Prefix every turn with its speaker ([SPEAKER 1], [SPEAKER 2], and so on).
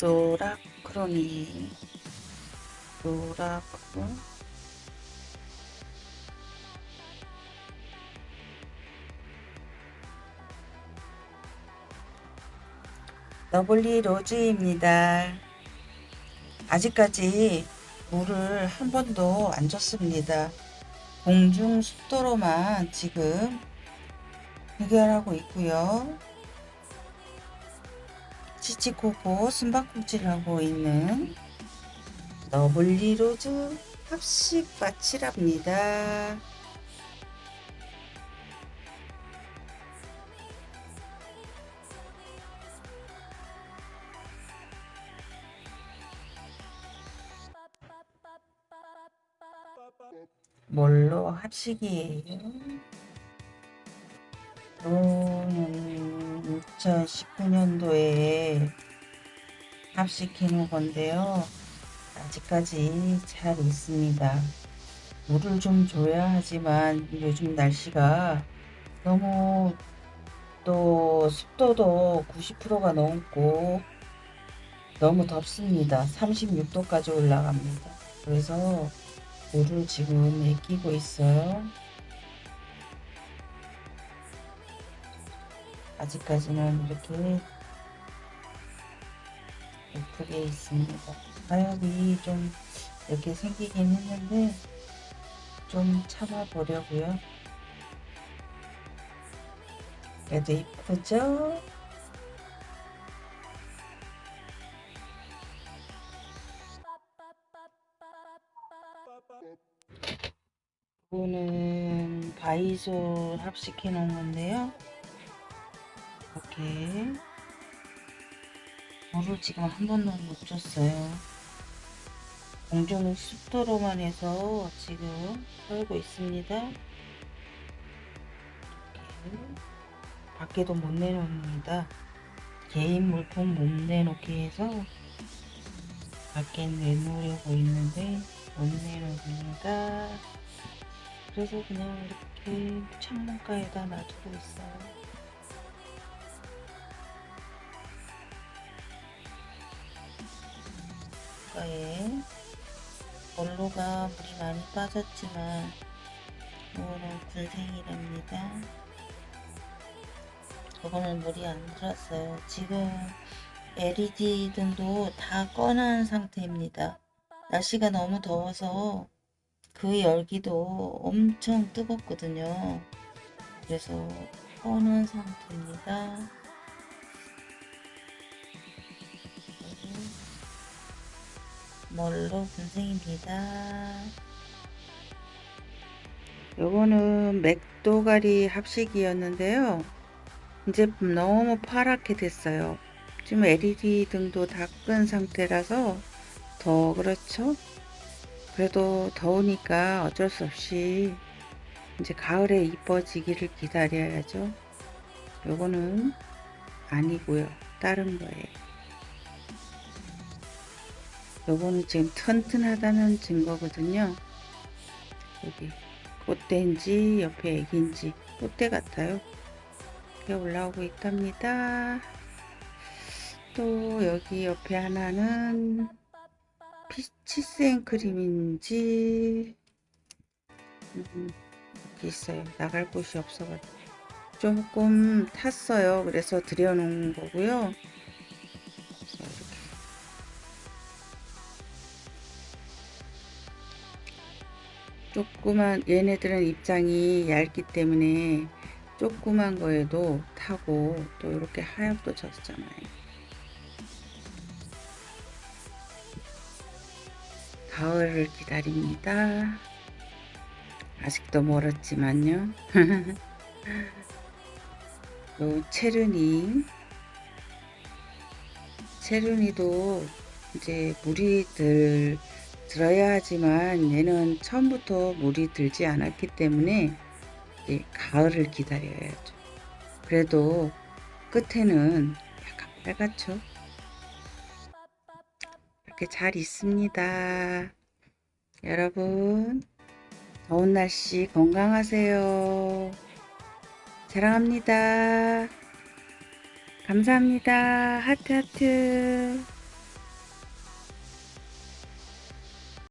[SPEAKER 1] 노라크로니 노라크로 러블리 로즈입니다. 아직까지 물을 한 번도 안 줬습니다. 공중 습도로만 지금 해결하고 있고요. 치치코코 숨바꼭질 하고 있는 러블리 로즈 합식 마치랍니다. 뭘로 합식이에요? 이거는 2019년도에 합식해 놓은 건데요. 아직까지 잘 있습니다. 물을 좀 줘야 하지만 요즘 날씨가 너무 또 습도도 90%가 넘고 너무 덥습니다. 36도까지 올라갑니다. 그래서 물을 지금 애끼고 있어요. 아직까지는 이렇게 예쁘게 있습니다. 가역이 좀 이렇게 생기긴 했는데 좀 참아 보려고요. 그래도 이쁘죠? 이거는 바이솔 합식해 놓은 건데요. 이렇게 물을 지금 한 번도 못 줬어요. 공중 습도로만 해서 지금 살고 있습니다. 이렇게 밖에도 못 내놓습니다. 개인 물품 못 내놓게 해서 밖에 내놓으려고 있는데 못 내놓습니다. 그래서 그냥 이렇게 창문가에다 놔두고 있어요. 거에 볼로가 물이 많이 빠졌지만 이거는 군생이랍니다. 이거는 물이 안 들었어요. 지금 LED 등도 다 꺼놓은 상태입니다. 날씨가 너무 더워서 그 열기도 엄청 뜨겁거든요. 그래서 꺼놓은 상태입니다. 멀로 분생입니다. 요거는 맥도가리 합식이었는데요. 이제 너무 파랗게 됐어요. 지금 LED 등도 다 끈 상태라서 더 그렇죠? 그래도 더우니까 어쩔 수 없이 이제 가을에 이뻐지기를 기다려야죠. 요거는 아니고요. 다른 거예요. 요거는 지금 튼튼하다는 증거거든요. 여기 꽃대인지 옆에 애기인지 꽃대 같아요. 이렇게 올라오고 있답니다. 또 여기 옆에 하나는 피치 생크림인지 음, 이렇게 있어요. 나갈 곳이 없어가지고 조금 탔어요. 그래서 들여놓은 거고요. 조그만 얘네들은 입장이 얇기 때문에 조그만 거에도 타고 또 이렇게 하얗도 졌잖아요. 가을을 기다립니다. 아직도 멀었지만요. 요 체르니. 체르니도 이제 물이 들 들어야 하지만 얘는 처음부터 물이 들지 않았기 때문에 가을을 기다려야죠. 그래도 끝에는 약간 빨갛죠. 이렇게 잘 있습니다. 여러분 더운 날씨 건강하세요. 사랑합니다. 감사합니다. 하트 하트